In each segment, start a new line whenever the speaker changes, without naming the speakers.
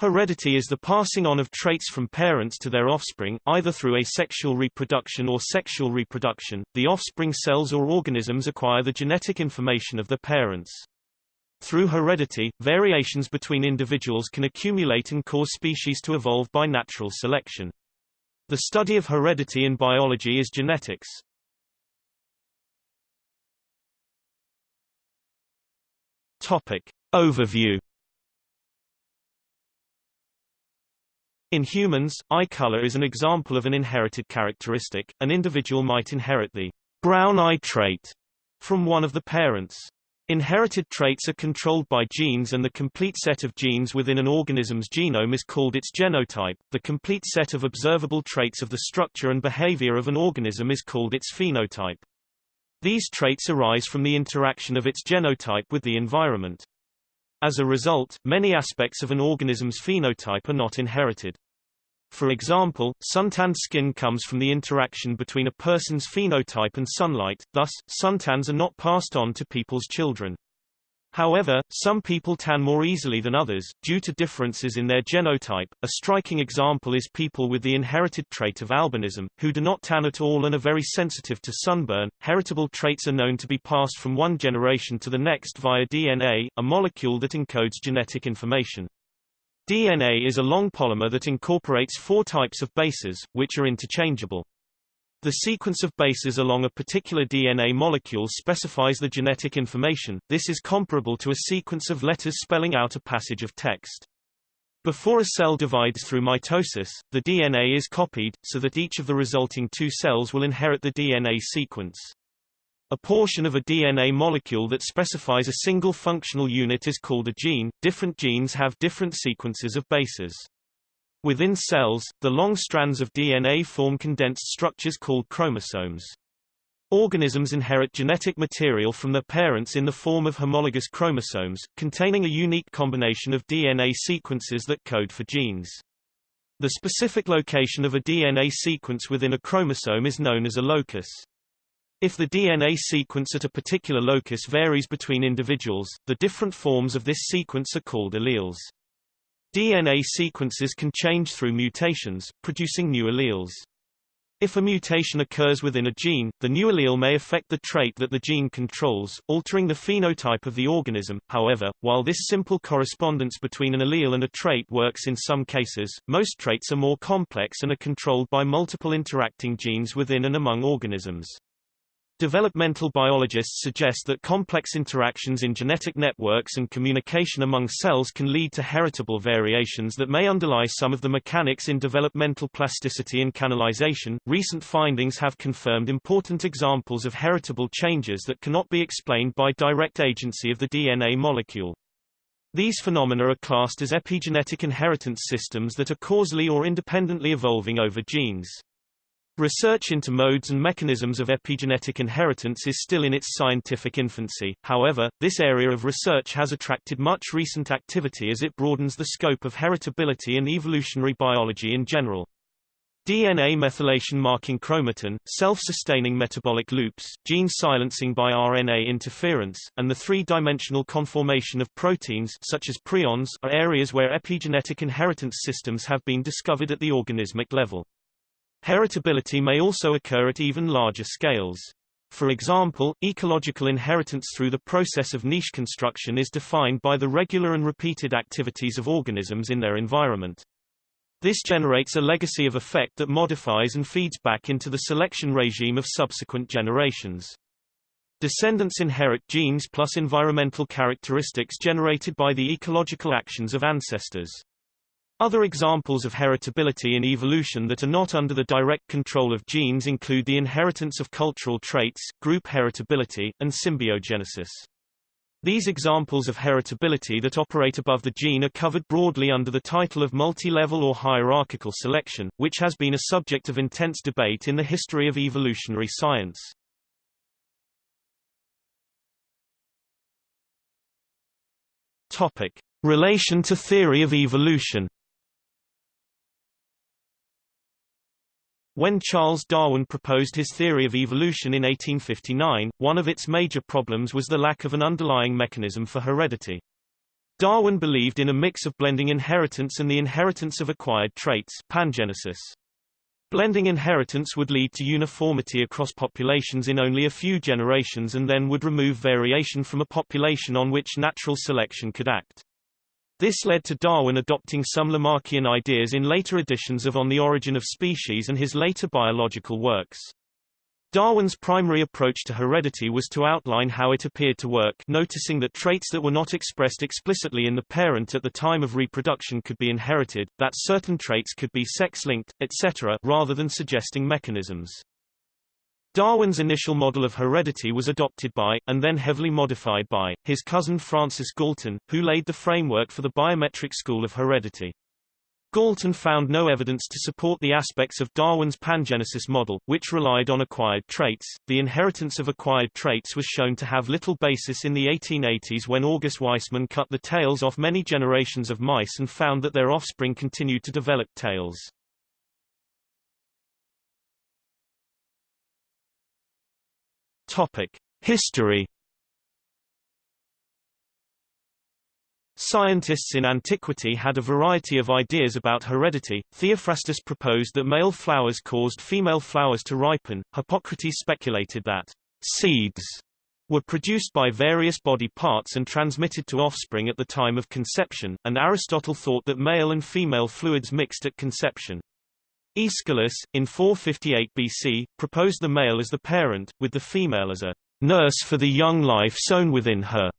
Heredity is the passing on of traits from parents to their offspring, either through asexual reproduction or sexual reproduction. The offspring cells or organisms acquire the genetic information of their parents. Through heredity, variations between individuals can accumulate and cause species to evolve by natural selection. The study of heredity in biology is genetics. Topic. Overview In humans, eye color is an example of an inherited characteristic. An individual might inherit the brown eye trait from one of the parents. Inherited traits are controlled by genes and the complete set of genes within an organism's genome is called its genotype. The complete set of observable traits of the structure and behavior of an organism is called its phenotype. These traits arise from the interaction of its genotype with the environment. As a result, many aspects of an organism's phenotype are not inherited. For example, suntanned skin comes from the interaction between a person's phenotype and sunlight, thus, suntans are not passed on to people's children. However, some people tan more easily than others, due to differences in their genotype. A striking example is people with the inherited trait of albinism, who do not tan at all and are very sensitive to sunburn. Heritable traits are known to be passed from one generation to the next via DNA, a molecule that encodes genetic information. DNA is a long polymer that incorporates four types of bases, which are interchangeable. The sequence of bases along a particular DNA molecule specifies the genetic information, this is comparable to a sequence of letters spelling out a passage of text. Before a cell divides through mitosis, the DNA is copied, so that each of the resulting two cells will inherit the DNA sequence. A portion of a DNA molecule that specifies a single functional unit is called a gene. Different genes have different sequences of bases. Within cells, the long strands of DNA form condensed structures called chromosomes. Organisms inherit genetic material from their parents in the form of homologous chromosomes, containing a unique combination of DNA sequences that code for genes. The specific location of a DNA sequence within a chromosome is known as a locus. If the DNA sequence at a particular locus varies between individuals, the different forms of this sequence are called alleles. DNA sequences can change through mutations, producing new alleles. If a mutation occurs within a gene, the new allele may affect the trait that the gene controls, altering the phenotype of the organism. However, while this simple correspondence between an allele and a trait works in some cases, most traits are more complex and are controlled by multiple interacting genes within and among organisms. Developmental biologists suggest that complex interactions in genetic networks and communication among cells can lead to heritable variations that may underlie some of the mechanics in developmental plasticity and canalization. Recent findings have confirmed important examples of heritable changes that cannot be explained by direct agency of the DNA molecule. These phenomena are classed as epigenetic inheritance systems that are causally or independently evolving over genes. Research into modes and mechanisms of epigenetic inheritance is still in its scientific infancy, however, this area of research has attracted much recent activity as it broadens the scope of heritability and evolutionary biology in general. DNA methylation marking chromatin, self-sustaining metabolic loops, gene silencing by RNA interference, and the three-dimensional conformation of proteins such as prions are areas where epigenetic inheritance systems have been discovered at the organismic level. Heritability may also occur at even larger scales. For example, ecological inheritance through the process of niche construction is defined by the regular and repeated activities of organisms in their environment. This generates a legacy of effect that modifies and feeds back into the selection regime of subsequent generations. Descendants inherit genes plus environmental characteristics generated by the ecological actions of ancestors. Other examples of heritability in evolution that are not under the direct control of genes include the inheritance of cultural traits, group heritability, and symbiogenesis. These examples of heritability that operate above the gene are covered broadly under the title of multi-level or hierarchical selection, which has been a subject of intense debate in the history of evolutionary science. Topic: Relation to theory of evolution. When Charles Darwin proposed his theory of evolution in 1859, one of its major problems was the lack of an underlying mechanism for heredity. Darwin believed in a mix of blending inheritance and the inheritance of acquired traits pangenesis. Blending inheritance would lead to uniformity across populations in only a few generations and then would remove variation from a population on which natural selection could act. This led to Darwin adopting some Lamarckian ideas in later editions of On the Origin of Species and his later biological works. Darwin's primary approach to heredity was to outline how it appeared to work noticing that traits that were not expressed explicitly in the parent at the time of reproduction could be inherited, that certain traits could be sex-linked, etc. rather than suggesting mechanisms. Darwin's initial model of heredity was adopted by, and then heavily modified by, his cousin Francis Galton, who laid the framework for the biometric school of heredity. Galton found no evidence to support the aspects of Darwin's pangenesis model, which relied on acquired traits. The inheritance of acquired traits was shown to have little basis in the 1880s when August Weismann cut the tails off many generations of mice and found that their offspring continued to develop tails. Topic: History Scientists in antiquity had a variety of ideas about heredity. Theophrastus proposed that male flowers caused female flowers to ripen. Hippocrates speculated that seeds were produced by various body parts and transmitted to offspring at the time of conception, and Aristotle thought that male and female fluids mixed at conception. Aeschylus, in 458 BC, proposed the male as the parent, with the female as a nurse for the young life sown within her.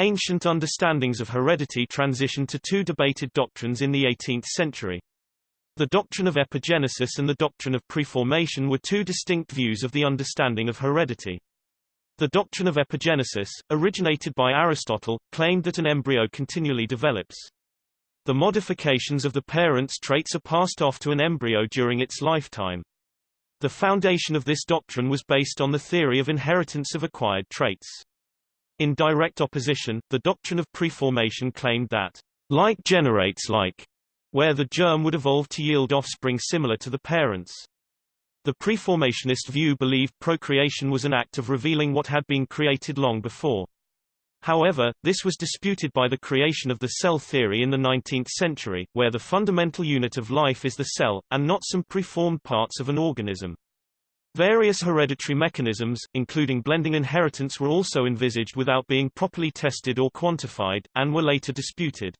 Ancient understandings of heredity transitioned to two debated doctrines in the 18th century. The doctrine of epigenesis and the doctrine of preformation were two distinct views of the understanding of heredity. The doctrine of epigenesis, originated by Aristotle, claimed that an embryo continually develops. The modifications of the parent's traits are passed off to an embryo during its lifetime. The foundation of this doctrine was based on the theory of inheritance of acquired traits. In direct opposition, the doctrine of preformation claimed that like generates like, where the germ would evolve to yield offspring similar to the parents. The preformationist view believed procreation was an act of revealing what had been created long before. However, this was disputed by the creation of the cell theory in the 19th century, where the fundamental unit of life is the cell, and not some preformed parts of an organism. Various hereditary mechanisms, including blending inheritance were also envisaged without being properly tested or quantified, and were later disputed.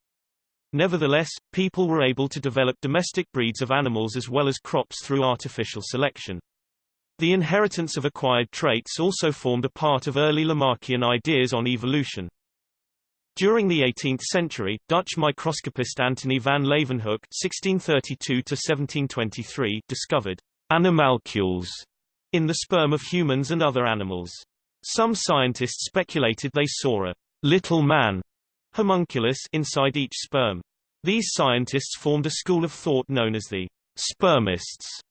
Nevertheless, people were able to develop domestic breeds of animals as well as crops through artificial selection. The inheritance of acquired traits also formed a part of early Lamarckian ideas on evolution. During the 18th century, Dutch microscopist Antony van Leeuwenhoek (1632–1723) discovered animalcules in the sperm of humans and other animals. Some scientists speculated they saw a little man homunculus inside each sperm. These scientists formed a school of thought known as the spermists.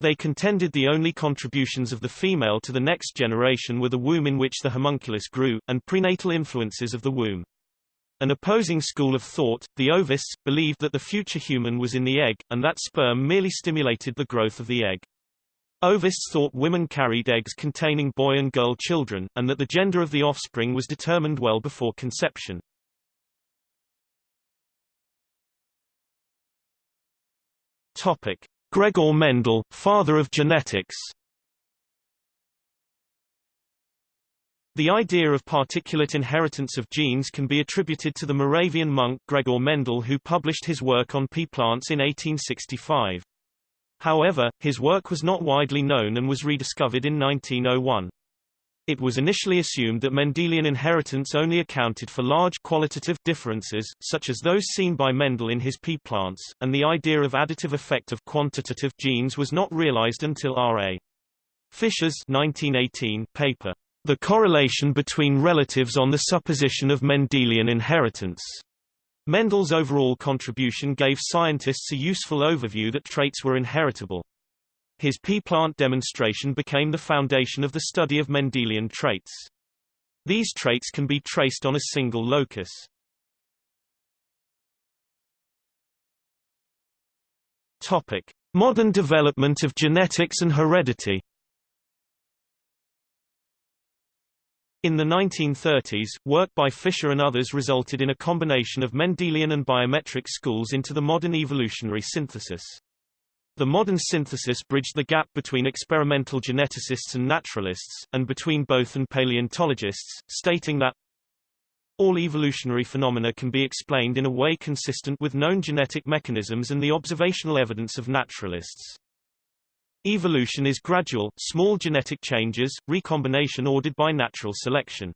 They contended the only contributions of the female to the next generation were the womb in which the homunculus grew, and prenatal influences of the womb. An opposing school of thought, the ovists, believed that the future human was in the egg, and that sperm merely stimulated the growth of the egg. Ovists thought women carried eggs containing boy and girl children, and that the gender of the offspring was determined well before conception. Topic. Gregor Mendel, father of genetics The idea of particulate inheritance of genes can be attributed to the Moravian monk Gregor Mendel who published his work on pea plants in 1865. However, his work was not widely known and was rediscovered in 1901. It was initially assumed that Mendelian inheritance only accounted for large qualitative differences, such as those seen by Mendel in his pea plants, and the idea of additive effect of quantitative genes was not realized until R.A. Fisher's 1918 paper, The Correlation Between Relatives on the Supposition of Mendelian Inheritance, Mendel's overall contribution gave scientists a useful overview that traits were inheritable. His pea plant demonstration became the foundation of the study of Mendelian traits. These traits can be traced on a single locus. Topic: Modern development of genetics and heredity. In the 1930s, work by Fisher and others resulted in a combination of Mendelian and biometric schools into the modern evolutionary synthesis. The modern synthesis bridged the gap between experimental geneticists and naturalists, and between both and paleontologists, stating that all evolutionary phenomena can be explained in a way consistent with known genetic mechanisms and the observational evidence of naturalists. Evolution is gradual, small genetic changes, recombination ordered by natural selection.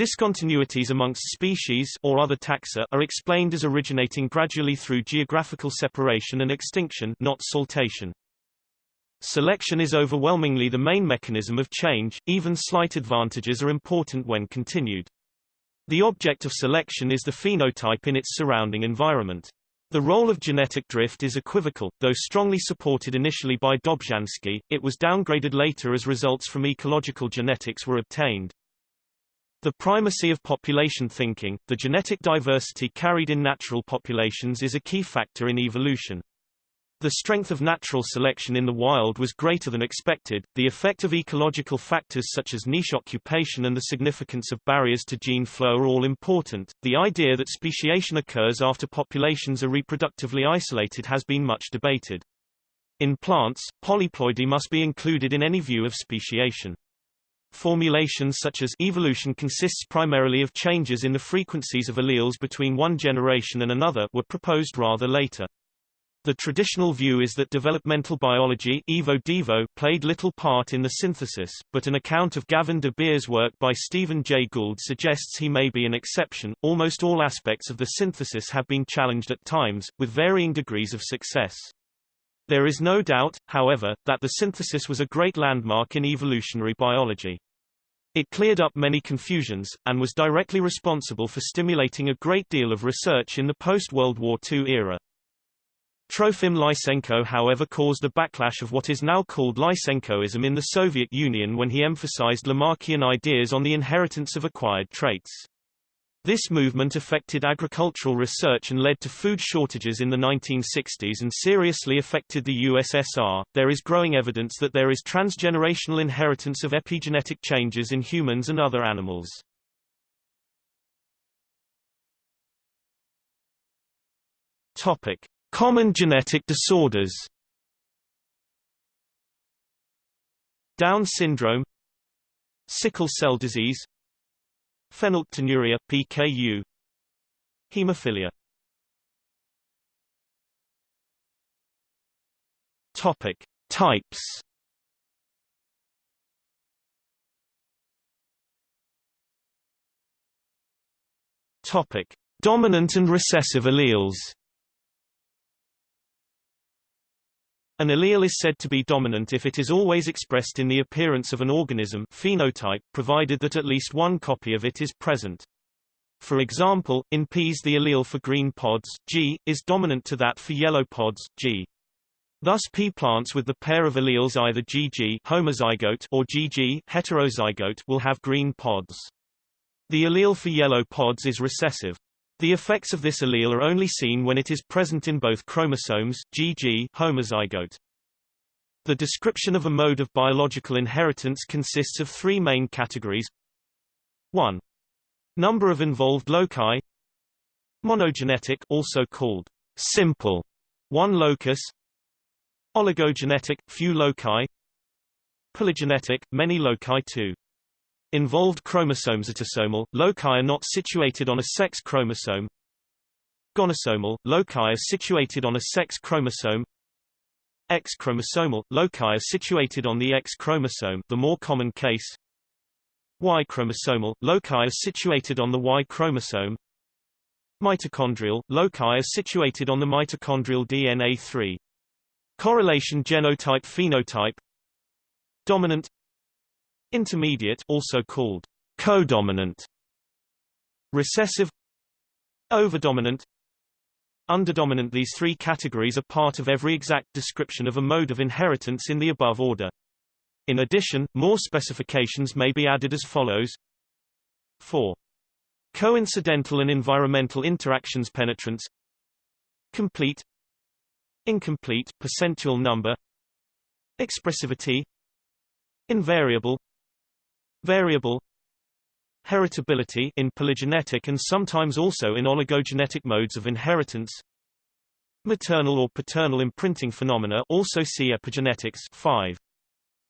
Discontinuities amongst species or other taxa are explained as originating gradually through geographical separation and extinction not saltation. Selection is overwhelmingly the main mechanism of change, even slight advantages are important when continued. The object of selection is the phenotype in its surrounding environment. The role of genetic drift is equivocal, though strongly supported initially by Dobzhansky, it was downgraded later as results from ecological genetics were obtained. The primacy of population thinking, the genetic diversity carried in natural populations is a key factor in evolution. The strength of natural selection in the wild was greater than expected, the effect of ecological factors such as niche occupation and the significance of barriers to gene flow are all important. The idea that speciation occurs after populations are reproductively isolated has been much debated. In plants, polyploidy must be included in any view of speciation. Formulations such as evolution consists primarily of changes in the frequencies of alleles between one generation and another were proposed rather later. The traditional view is that developmental biology Evo played little part in the synthesis, but an account of Gavin de Beer's work by Stephen Jay Gould suggests he may be an exception. Almost all aspects of the synthesis have been challenged at times, with varying degrees of success. There is no doubt, however, that the synthesis was a great landmark in evolutionary biology. It cleared up many confusions, and was directly responsible for stimulating a great deal of research in the post-World War II era. Trofim Lysenko however caused a backlash of what is now called Lysenkoism in the Soviet Union when he emphasized Lamarckian ideas on the inheritance of acquired traits. This movement affected agricultural research and led to food shortages in the 1960s and seriously affected the USSR. There is growing evidence that there is transgenerational inheritance of epigenetic changes in humans and other animals. Topic: Common genetic disorders Down syndrome Sickle cell disease Phenylketonuria, PKU Hemophilia Topic. Types Topic. Dominant and recessive alleles An allele is said to be dominant if it is always expressed in the appearance of an organism phenotype, provided that at least one copy of it is present. For example, in peas the allele for green pods, G, is dominant to that for yellow pods, G. Thus pea plants with the pair of alleles either GG homozygote or GG heterozygote will have green pods. The allele for yellow pods is recessive. The effects of this allele are only seen when it is present in both chromosomes GG homozygote. The description of a mode of biological inheritance consists of three main categories. 1. Number of involved loci Monogenetic also called simple, one locus Oligogenetic, few loci Polygenetic, many loci too Involved chromosomes autosomal, loci are not situated on a sex chromosome. Gonosomal, loci are situated on a sex chromosome. X chromosomal, loci are situated on the X chromosome the more common case. Y chromosomal, loci are situated on the Y chromosome. Mitochondrial, loci are situated on the mitochondrial DNA 3. Correlation genotype-phenotype Dominant Intermediate also called codominant Recessive Overdominant. Underdominant These three categories are part of every exact description of a mode of inheritance in the above order. In addition, more specifications may be added as follows. 4. Coincidental and environmental interactions penetrance. Complete. Incomplete percentual number. Expressivity. Invariable variable Heritability in polygenetic and sometimes also in oligogenetic modes of inheritance. Maternal or paternal imprinting phenomena also see epigenetics 5.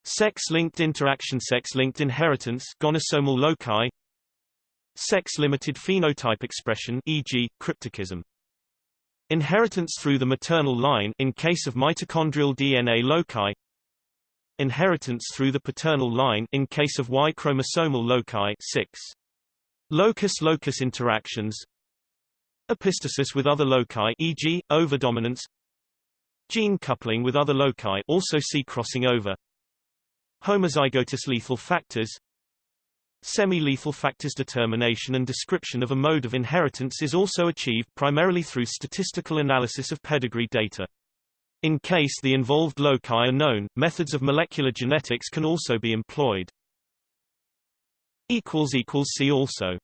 Sex-linked interaction Sex-linked inheritance gonosomal loci Sex-limited phenotype expression e.g., cryptorchism Inheritance through the maternal line in case of mitochondrial DNA loci Inheritance through the paternal line in case of Y chromosomal loci 6. Locus-locus interactions Epistasis with other loci e.g., overdominance Gene coupling with other loci also see crossing over Homozygous lethal factors Semi-lethal factors determination and description of a mode of inheritance is also achieved primarily through statistical analysis of pedigree data. In case the involved loci are known, methods of molecular genetics can also be employed. See also